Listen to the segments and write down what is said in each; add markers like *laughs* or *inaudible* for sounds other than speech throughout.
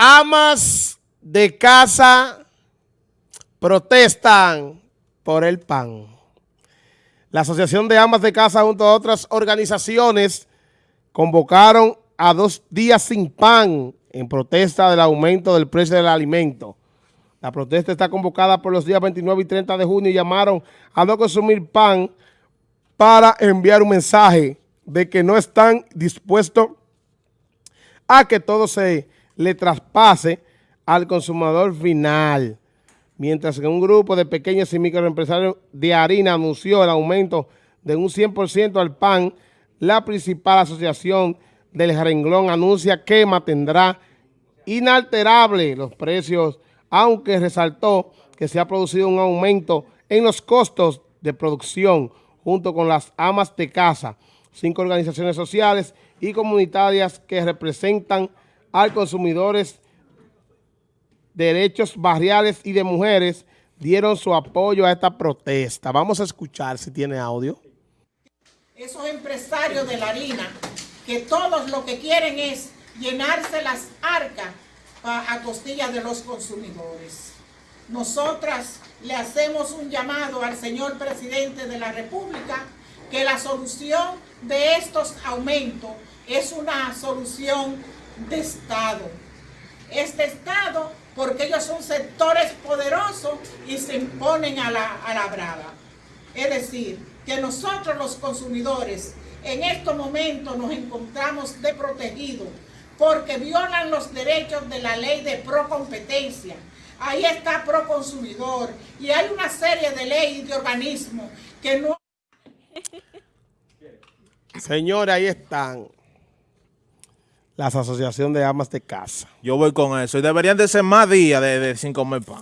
Amas de casa protestan por el pan. La Asociación de Amas de Casa junto a otras organizaciones convocaron a dos días sin pan en protesta del aumento del precio del alimento. La protesta está convocada por los días 29 y 30 de junio y llamaron a no consumir pan para enviar un mensaje de que no están dispuestos a que todo se le traspase al consumidor final. Mientras que un grupo de pequeños y microempresarios de harina anunció el aumento de un 100% al pan, la principal asociación del renglón anuncia que mantendrá inalterable los precios, aunque resaltó que se ha producido un aumento en los costos de producción junto con las amas de casa, cinco organizaciones sociales y comunitarias que representan a consumidores, derechos barriales y de mujeres dieron su apoyo a esta protesta. Vamos a escuchar si tiene audio. Esos empresarios de la harina, que todos lo que quieren es llenarse las arcas a costillas de los consumidores. Nosotras le hacemos un llamado al señor presidente de la República que la solución de estos aumentos es una solución de Estado. Este Estado, porque ellos son sectores poderosos y se imponen a la, a la brava. Es decir, que nosotros los consumidores en estos momentos nos encontramos desprotegidos porque violan los derechos de la ley de procompetencia. Ahí está Proconsumidor y hay una serie de leyes de organismos que no... Señores, ahí están las asociaciones de amas de casa. Yo voy con eso. Y deberían de ser más días de, de sin comer pan.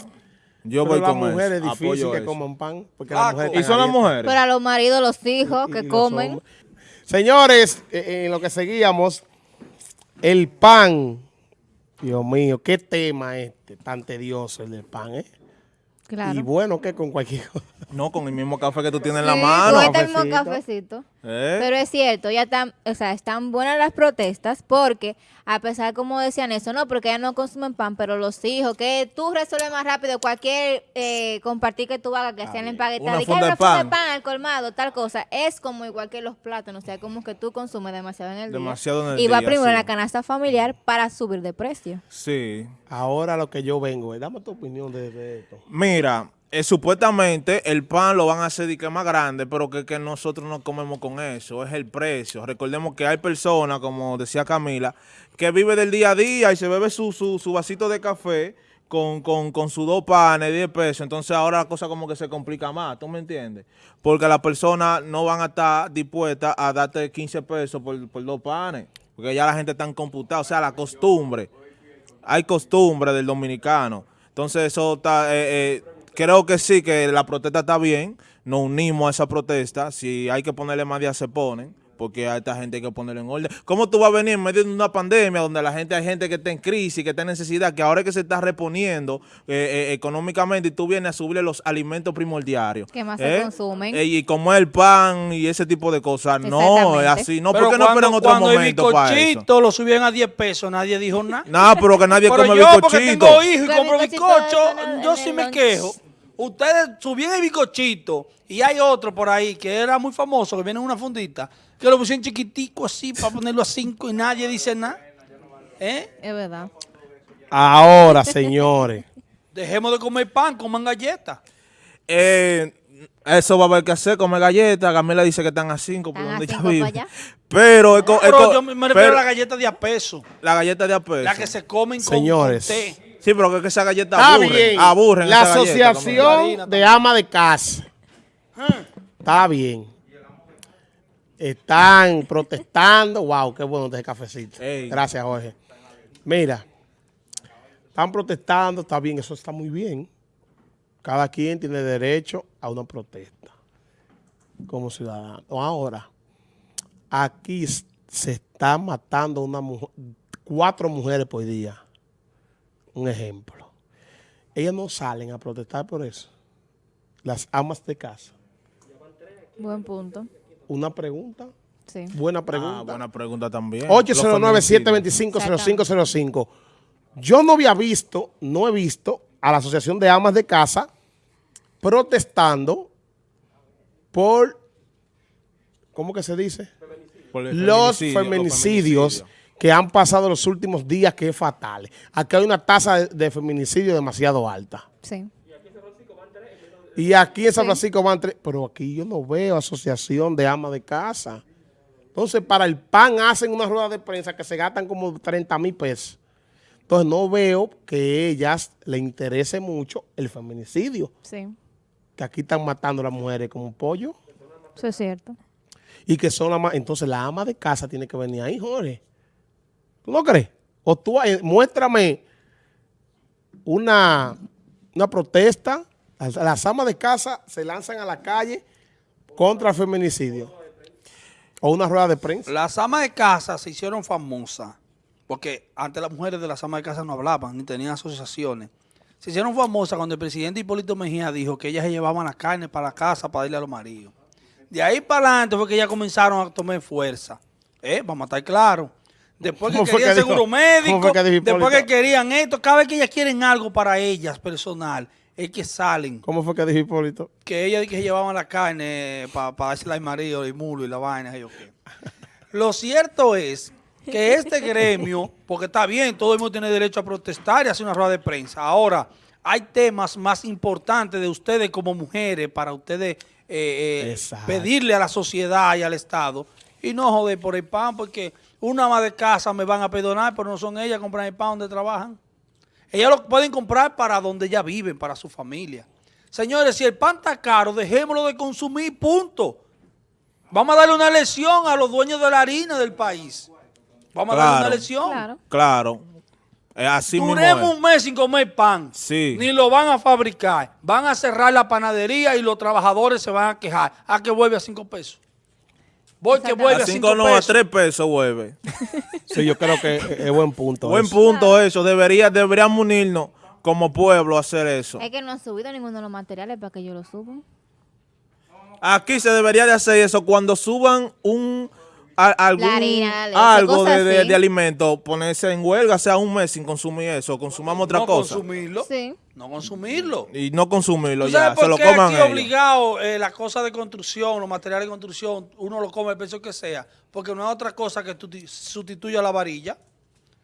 Yo Pero voy las con mujeres eso. es difícil Apoyo que eso. coman pan. Porque Ah, las mujeres ¿Y son las mujeres? Pero a los maridos, los hijos Y- que y comen. Señores, eh, en lo que seguíamos, el pan. Dios mío, qué tema este, tan tedioso el del pan, ¿eh? Claro. Y bueno, que con cualquier cosa. No, con el mismo café que tú tienes en la mano. con este mismo cafecito. ¿Eh? Pero es cierto, ya están, o sea, están buenas las protestas porque, a pesar como decían eso, no, porque ya no consumen pan, pero los hijos, que tú resuelves más rápido cualquier eh, compartir que tú hagas, que sea en la empaquetada, Una y que una funda de pan. pan al colmado, tal cosa, es como igual que los plátanos, o sea, como que tú consumes demasiado en el Demasiado en día. el y va día, primero en sí. la canasta familiar para subir de precio. Sí. Ahora lo que yo vengo, eh, dame tu opinión de, de esto. Mira, eh, supuestamente el pan lo van a hacer que más grande, pero que, que nosotros no comemos con eso, es el precio. Recordemos que hay personas, como decía Camila, que vive del día a día y se bebe su, su, su vasito de café con, con, con sus dos panes, 10 pesos. Entonces ahora la cosa como que se complica más, ¿tú me entiendes? Porque las personas no van a estar dispuestas a darte 15 pesos por, por dos panes, porque ya la gente está computada, o sea, la costumbre hay costumbre del dominicano. Entonces eso está, eh, eh, creo que sí, que la protesta está bien, nos unimos a esa protesta, si hay que ponerle más días se ponen, porque a esta gente hay que ponerle en orden. ¿Cómo tú vas a venir en medio de una pandemia donde la gente hay gente que está en crisis, que está en necesidad, que ahora es que se está reponiendo eh, eh, económicamente y tú vienes a subirle los alimentos primordiales? Que más se consumen. Eh, y como el pan y ese tipo de cosas. No, es así. No, Pero porque no esperan otro cuando el momento para eso? lo subían a 10 pesos, nadie dijo nada. No, pero que nadie Pero come yo, porque bizcochito. tengo hijos y compro bizcocho, yo sí me quejo. Ustedes subían el bizcochito y hay otro por ahí que era muy famoso, que viene en una fundita, que lo pusieron chiquitico así para ponerlo a 5 y nadie dice nada. ¿Eh? Es verdad. Ahora, señores. *laughs* Dejemos de comer pan, coman galletas. Eh, eso va a haber que hacer, comer galletas. Camila dice que están a 5 por donde ella cinco vive. Pero, Pero yo me refiero pero a la galleta de a peso, la galleta de a peso. la que se comen con, Señores. con té. Sí, pero que, que esa galleta Está aburren. bien. Aburren La esa galleta, asociación de ama de casa. Está bien. Están protestando. Wow, qué bueno este cafecito. Ey. Gracias, Jorge. Mira, están protestando, está bien, eso está muy bien. Cada quien tiene derecho a una protesta como ciudadano. Ahora, aquí s- se está matando una mujer, cuatro mujeres por día. Un ejemplo. Ellas no salen a protestar por eso. Las amas de casa. Buen punto. Una pregunta. Sí. Buena Ah, pregunta. buena pregunta también. 809-725-0505. Yo no había visto, no he visto a la Asociación de Amas de Casa protestando por, ¿cómo que se dice? Por el Los feminicidio, feminicidios que han pasado los últimos días, que es fatal. Aquí hay una tasa de, feminicidio demasiado alta. Sí. Y aquí en San. Francisco van tres, pero aquí yo no veo asociación de amas de casa. Entonces, para el PAN hacen una rueda de prensa que se gastan como 30 mil pesos. Entonces, no veo que ellas le interese mucho el feminicidio, Sí. que aquí están matando a las mujeres como un pollo Eso es cierto. y que son las más... Entonces, la ama de casa tiene que venir ahí, Jorge. ¿Tú no crees? O tú, eh, muéstrame una, una protesta. Las, amas de casa se lanzan a la calle contra el feminicidio. O una rueda de prensa. Las amas de casa se hicieron famosas porque antes las mujeres de las amas de casa no hablaban ni tenían asociaciones. Se hicieron famosas cuando el presidente Hipólito Mejía dijo que ellas se llevaban la carne para la casa para darle a los maridos. De ahí para adelante fue que ellas comenzaron a tomar fuerza. ¿Eh? Vamos a estar claros. Después que ¿Cómo fue querían que seguro médico, que después que querían esto, cada vez que ellas quieren algo para ellas personal, es que salen ¿Cómo fue que dijo Hipólito? que ella que llevaban la carne para pa dársela al marido, el mulo y la vaina. y yo qué. Lo cierto es que este gremio, porque está bien, todo el mundo tiene derecho a protestar y hacer una rueda de prensa. Ahora, hay temas más importantes de ustedes como mujeres para ustedes eh, eh, pedirle a la sociedad y al Estado y no joder por el pan, porque una ama de casa me van a perdonar, pero no son ellas compran el pan donde trabajan. Ellas lo pueden comprar para donde ya viven, para su familia. Señores, si el pan está caro, dejémoslo de consumir, punto. Vamos a darle una lección a los dueños de la harina del país. Vamos a darle una lección. Claro. Claro. Es así mismo Duremos es. un mes sin comer pan. Sí. Ni lo van a fabricar. Van a cerrar la panadería y los trabajadores se van a quejar. A que vuelve a cinco pesos. Voy que vuelve A a cinco cinco no, a pesos. tres pesos vuelve. Sí, yo creo que es, buen punto. Buen eso. punto eso. Debería, deberíamos unirnos como pueblo a hacer eso. Es que no han subido ninguno de los materiales para que yo lo suban. Aquí se debería de hacer eso cuando suban un a- algún La harina, la leche, algo de, de, alimento, ponerse en huelga, sea un mes sin consumir eso, consumamos otra no cosa consumirlo. Sí. No consumirlo. y no consumirlo ¿Tú ya, sabes se lo coman aquí ellos. obligado eh, las cosas de construcción, los materiales de construcción, uno lo come el precio que sea? Porque no es otra cosa que tu- sustituya la varilla.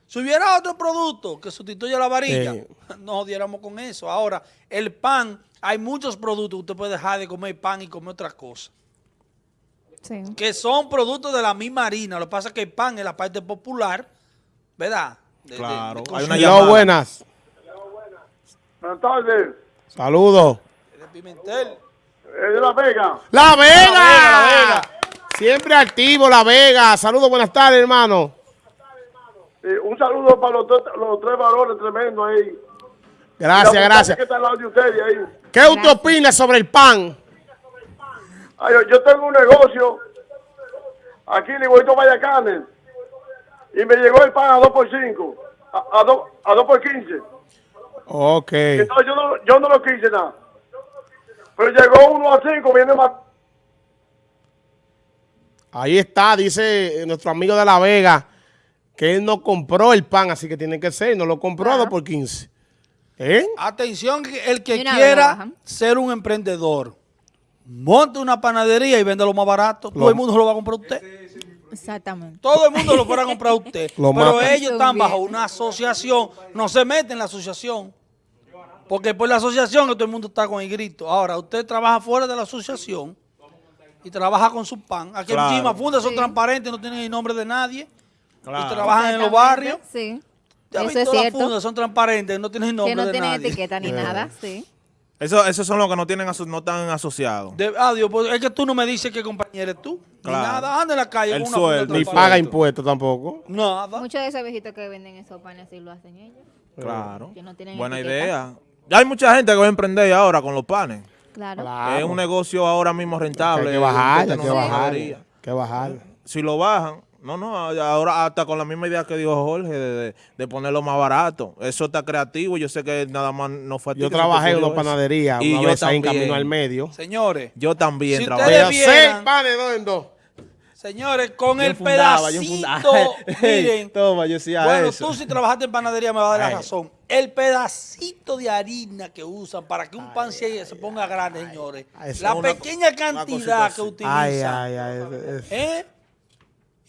Si hubiera otro producto que sustituya la varilla, *laughs* Sí. no diéramos con eso. Ahora, el pan, hay muchos productos que usted puede dejar de comer pan y comer otra cosa. Sí. Que son productos de la misma harina. Lo que pasa es que el pan es la parte popular, ¿verdad? De- de- Claro, de hay una Hello, llamada. buenas. Buenas tardes. Saludos. de Pimentel. Es de La Vega. ¡La Vega! La Vega. Siempre activo, La Vega. Saludos, buenas tardes, hermano. Eh, un saludo para los, tres- los tres varones tremendos ahí. Gracias, gracias. que está al lado de ustedes ahí. ¿Qué usted opina sobre el pan? Ay, yo, tengo un negocio aquí en Igualito Vallacanes y me llegó el pan a 2 por 5, a, a, 2, a 2 por 15. Ok. Entonces yo no, yo no lo quise nada. Pero llegó uno a 5, viene más. Ahí está, dice nuestro amigo de La Vega, que él no compró el pan, así que tiene que ser, no lo compró a Ajá. 2 por 15. ¿Eh? Atención, el que quiera ser un emprendedor, monte una panadería y vende lo más barato. Todo el mundo lo va a comprar a usted. Exactamente. Todo el mundo lo fuera a comprar a usted. Lo Pero matan. ellos están bajo una asociación. No se meten en la asociación. Porque por la asociación que todo el mundo está con el grito. Ahora, usted trabaja fuera de la asociación y trabaja con su pan. Aquí Claro. en Chima Fundas son Sí. transparentes, no tienen el nombre de nadie. Claro. Y trabajan en los barrios. Sí. Ya Eso visto, es las cierto. fundas son transparentes, no tienen el nombre Que no de tiene nadie. etiqueta ni nada. Sí. Eso, esos son los que no tienen aso- no están asociados. De, adiós, pues es que tú no me dices qué compañero eres tú. Claro. Ni nada, anda en la calle El con una sueldo, Ni paga impuestos tampoco. Nada. Muchos de esos viejitos que venden esos panes así lo hacen ellos. Claro. Que no tienen Buena etiqueta. idea. Ya hay mucha gente que va a emprender ahora con los panes. Claro. Claro. Es un negocio ahora mismo rentable. Hay que bajar, hay que bajar. Hay que bajar. Si lo bajan, no, no, ahora hasta con la misma idea que dijo Jorge de, de- de ponerlo más barato. Eso está creativo. Yo sé que nada más no fue a ti Yo trabajé en una panadería Y una yo vez ahí en también. Camino al Medio. Señores, Yo también Si trabajé. ustedes Pero vieran- seis panes, dos en dos. Señores, con Yo el fundaba, yo pedacito, *laughs* miren. Toma, yo decía Bueno, eso. tú si trabajaste en panadería me vas a dar la Ay. razón. El pedacito de harina que usan para que un pan se, se ponga grande, señores. Ay, La pequeña cantidad que utilizan. Ay, ay, ay. ¿eh?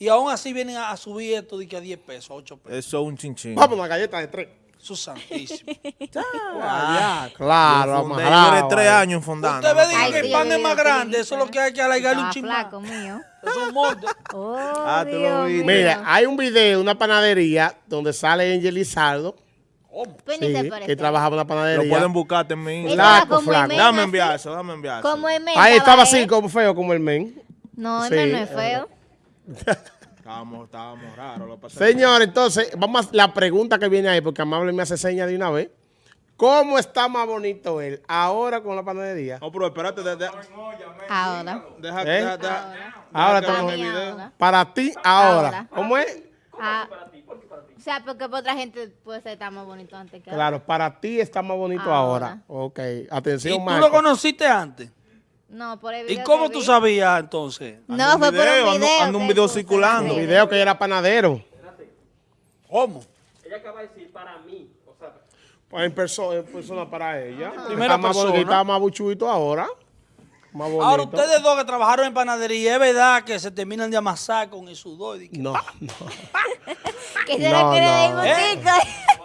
Y aún así vienen a, a subir esto de que a 10 pesos, 8 pesos. Eso es un chinchín. Vamos, una galleta de tres. Eso es santísimo. *laughs* Ah, claro, Yo fundé, amarrado tres años fundando. Usted ve Ay, que el pan es más grande, eso es lo que hay que alargarle un Estaba chismán. flaco mío. *laughs* Eso es un molde. Oh, Ah, tú lo Dios viste. mío. Mira, hay un video de una panadería donde sale Angel Lizardo, sí, parece. que trabajaba en Lo panadería. pueden buscarte en estaba Flaco, como flaco. el men, Dame enviar eso, dame enviar eso. Como el men. Ahí estaba así, como feo, como el men. No, el men no es es feo. Estábamos, estábamos raros. Lo Señor, entonces, vamos a la pregunta que viene ahí, porque Amable me hace seña de una vez. ¿Cómo está más bonito él ahora con la panadería? No, pero espérate, de- de- Ahora. deja, ¿Eh? deja, deja- Ahora deja video. ahora. Para ti, ahora. Ahora. ¿Cómo es? Ah, o sea, porque para otra gente puede ser tan más bonito antes que ahora. Claro, para ti está más bonito ahora. Ahora. Ok, ¿Y atención, tú Marco. lo conociste antes? No, por el ¿Y video cómo que tú vi. sabías entonces? No, fue por video, un ando- video. ando un que video circulando. redes. Video que era panadero. ¿Cómo? Pues en, perso- en persona para ella. Primera está más bonito, persona. está más buchuito ahora. Más bonito. Ahora, ustedes dos que trabajaron en panadería, ¿es verdad que se terminan de amasar con el sudor? Y que- No, ¡Ah! no. *laughs* Que se No, no, ¿Eh?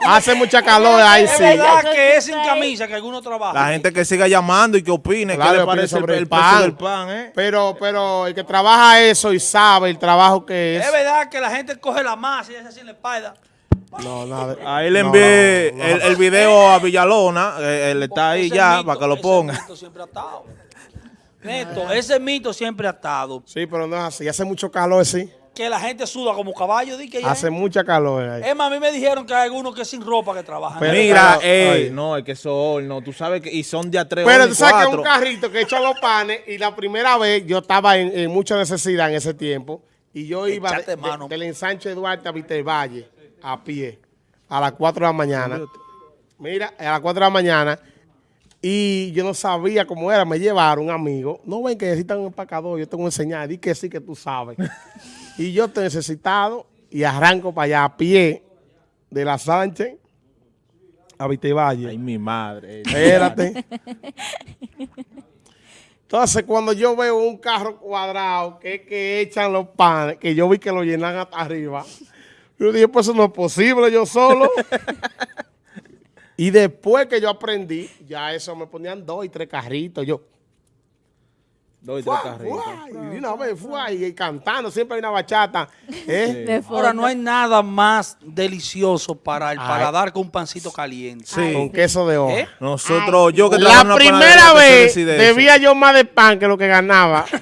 Hace mucha calor ahí, ¿Es sí. verdad Eso que es sin camisa que algunos trabajan? La gente que siga llamando y que opine, Claro, ¿qué le parece el, sobre el pan. del pan, eh? Pero, pero el que trabaja eso y sabe el trabajo que es. ¿Es verdad que la gente coge la masa y hace así en la espalda? No, nada. Ahí le No, envié no, no. el, el video a Villalona, eh, él está ahí ya, mito- para que lo ponga. siempre ha estado. Neto, ese mito siempre ha estado. Sí, pero no es así. Hace mucho calor, sí. Que la gente suda como caballo. Di que ya Hace es. mucha calor ahí. Es más, a mí me dijeron que hay algunos que sin ropa que trabajan. Pero- Mira, pero- ey, ay. no, es que eso no, tú sabes que, y son de a tres Pero tú sabes que un carrito que echa los panes y la primera vez yo estaba en, en mucha necesidad en ese tiempo y yo iba de- de- del ensanche de Duarte a Vitervalle a pie a las 4 de la mañana. Mira, a las 4 de la mañana y yo no sabía cómo era. Me llevaron un amigo. No ven que necesitan un empacador. Yo tengo que enseñar. Di que sí que tú sabes. *laughs* y yo estoy necesitado y arranco para allá a pie de la Sánchez a Vitervalle. Ay, mi madre. Espérate. *laughs* Entonces, cuando yo veo un carro cuadrado que, que echan los panes, que yo vi que lo llenan hasta arriba, yo dije, pues eso no es posible, yo solo. *laughs* y después que yo aprendí, ya eso me ponían dos y tres carritos. Yo, Dos y tres carritos. y una vez, ¡fua! y cantando, siempre hay una bachata. ¿eh? Ahora, no hay nada más delicioso para el Ay. paladar que un pancito caliente. Sí. Con queso de hoja. ¿Eh? Nosotros, Ay, yo que La primera vez debía yo más de pan que lo que ganaba. *laughs*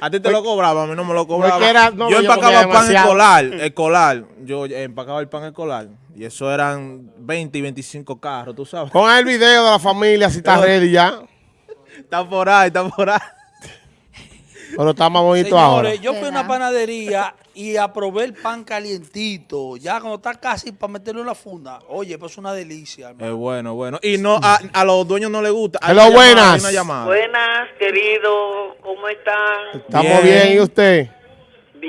A ti te lo cobraba, a mí no me lo cobraba. que era- no, yo yo empacaba comía pan demasiado. escolar, escolar. Yo empacaba el pan escolar. Y eso eran 20 y 25 carros, tú sabes. Pon el video de la familia si está ready ya. Está por ahí, está por ahí. Pero está más bonito ahora. Señores, yo fui a una panadería y aprobé el pan calientito. Ya cuando está casi para meterlo en la funda. Oye, pues es una delicia. Es bueno, bueno. Y no, a, a los dueños no les gusta. Hay Hello, una llamada, buenas. hay una llamada. Buenas, querido, ¿cómo están? Estamos Bien. bien, ¿y usted?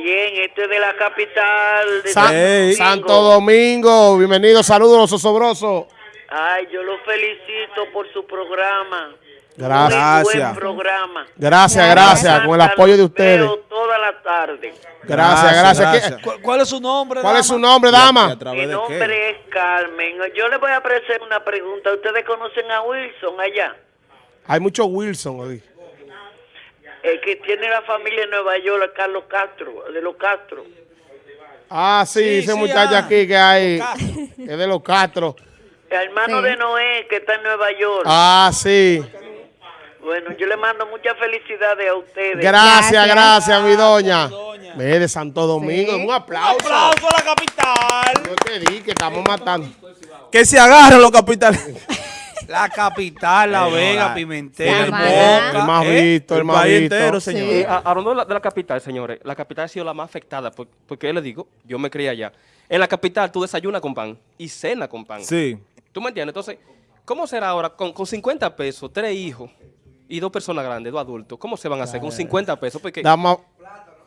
Bien, este es de la capital de Sa- Santo. Domingo. Santo Domingo, bienvenido, saludos los osobrosos. Ay, yo lo felicito por su programa. Gracias. Buen programa. Gracias, gracias, con el apoyo de ustedes. Veo toda la tarde. Gracias, gracias. ¿Qué- ¿Cuál, cuál es su nombre? ¿Cuál es dama? su nombre, ¿Y a dama? través Mi de nombre qué? es Carmen. Yo le voy a ofrecer una pregunta. ¿Ustedes conocen a Wilson allá? Hay mucho Wilson hoy. El que tiene la familia en Nueva York, Carlos Castro, de los Castro. Ah, sí, Sí, ese sí, muchacho ah. aquí que hay, Los Castro. es de los Castro. El hermano Sí. de Noé, que está en Nueva York. Ah, sí. Bueno, yo le mando muchas felicidades a ustedes. Gracias, Gracias. gracias, mi doña. doña. De Santo Domingo, Sí. un aplauso. ¡Aplauso a la capital! Yo te di que estamos matando. Que se agarren los capitales. *laughs* La capital, La Vega, Pimentel, El más ¿eh? visto, el El más país visto. entero, señor. Sí. Eh, hablando de la, de la capital, señores, la capital ha sido la más afectada, por- porque le digo, yo me crié allá. En la capital tú desayunas con pan y cena con pan. Sí. ¿Tú me entiendes? Entonces, ¿cómo será ahora con, con 50 pesos, tres hijos y dos personas grandes, dos adultos? ¿Cómo se van a hacer con 50 pesos? Porque Dama,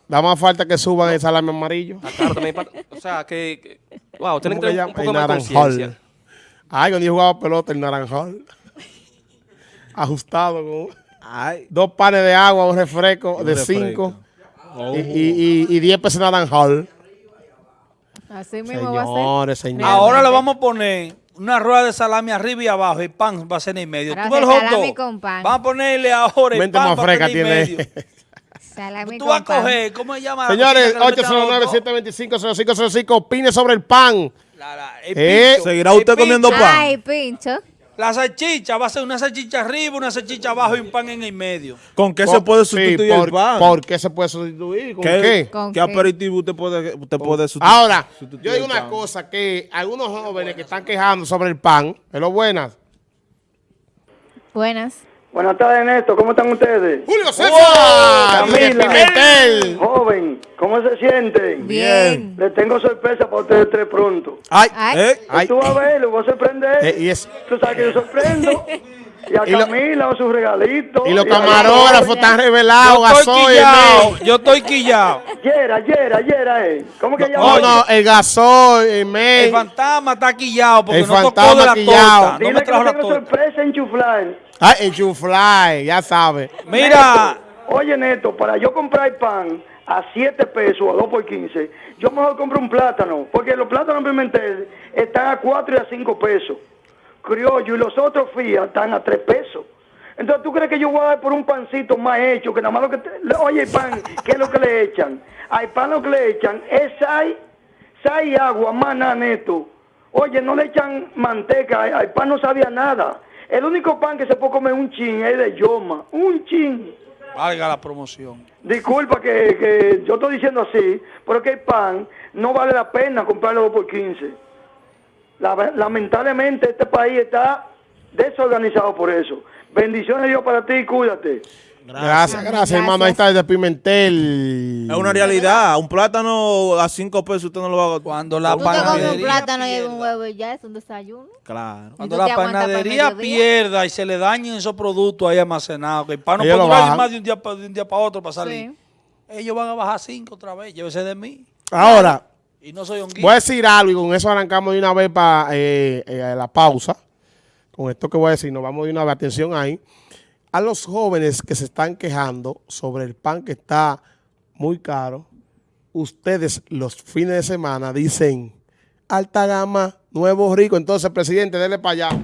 Da más falta que suban el salami amarillo. Ah, claro, también o sea, que, que- wow, tienen ¿Cómo que tener un poco más de conciencia. Ay, cuando yo jugaba pelota, el naranjal. *laughs* Ajustado con Ay. dos panes de agua, un refresco de refresco. cinco y, y, y, y diez pesos de naranjal. Así mismo va a ser. Señores, señores. Ahora le vamos a poner una rueda de salami arriba y abajo. El pan va a ser en el medio. Ahora Tú ves el a salami con pan. Vamos a ponerle ahora el Mente pan más a fresca tiene. medio. *laughs* Salami Tú con vas a pan. coger, ¿cómo se llama? la Señores, cosita que le meten hot dog? 809-725-0505, opine sobre el pan. La- la- el Eh, pincho, ¿seguirá el usted comiendo pincho. pan? Ay, pincho. La salchicha va a ser una salchicha arriba, una salchicha abajo y un pan en el medio. ¿Con qué se puede Sí, sustituir por, el pan? ¿Por qué se puede sustituir? ¿Con ¿Qué, qué? ¿Con qué qué? aperitivo usted puede, usted puede sustitu- Ahora, sustituir yo digo una pan? cosa, que algunos jóvenes que están quejando sobre el pan, pero buenas. Buenas. Buenas tardes, Néstor. ¿Cómo están ustedes? Julio César, ¡Oh, de Camila! Pimentel. Joven, ¿cómo se sienten? Bien. Les tengo sorpresa para ustedes tres pronto. Ay, Ay. ¿Eh? ay. Tú vas a ver, lo voy a sorprender. Eh, y, es- Tú sabes que yo sorprendo. *laughs* Y a Y lo- Camila, sus regalitos. y los camarógrafos están revelados, Yo estoy gasoil, yo estoy quillado. Yera, Yera, Yera, eh. ¿Cómo que No, llama? no, el gasoil, el May. El fantasma está quillado porque El no tocó fantasma de la quillado. torta. No Dile me que trajo le la torta. sorpresa en chuflar. Ay, el chufly, ya sabe. Mira, Oye, Neto, para yo comprar pan a 7 pesos o a 2 por 15, yo mejor compro un plátano, porque los plátanos Pimentel están a 4 y a 5 pesos. Criollo y los otros FIA están a 3 pesos. Entonces, ¿tú crees que yo voy a dar por un pancito más hecho, que nada más lo que... te- Oye, el pan, *laughs* ¿qué es lo que le echan? Al pan lo que le echan es sal, sal y agua, más nada, Neto. Oye, no le echan manteca, al pan no sabía nada. El único pan que se puede comer un chin es de yoma, un chin. valga la promoción. Disculpa que, que yo estoy diciendo así, pero que el pan no vale la pena comprarlo 2 por 15. La- lamentablemente este país está desorganizado por eso. Bendiciones Dios para ti, cuídate. Gracias, gracias, Gracias. hermano. Ahí está desde Pimentel. Es una realidad. Un plátano a 5 pesos usted no lo va a... Cuando la Tú te comes un panadería plátano y pierda, un huevo y ya es un desayuno. Claro. Cuando ¿Y la para el panadería pierda y se le dañen esos productos ahí almacenados, que el pan no puede durar más de un día, pa- de un día para otro para salir. Sí. Ellos van a bajar cinco otra vez, llévese de mí. Ahora, Y no soy un voy a decir algo y con eso arrancamos de una vez para la pausa. Con esto que voy a decir, nos vamos de una vez. Atención ahí. A los jóvenes que se están quejando sobre el pan que está muy caro, ustedes los fines de semana dicen alta gama, nuevo rico. Entonces, presidente, dele para allá.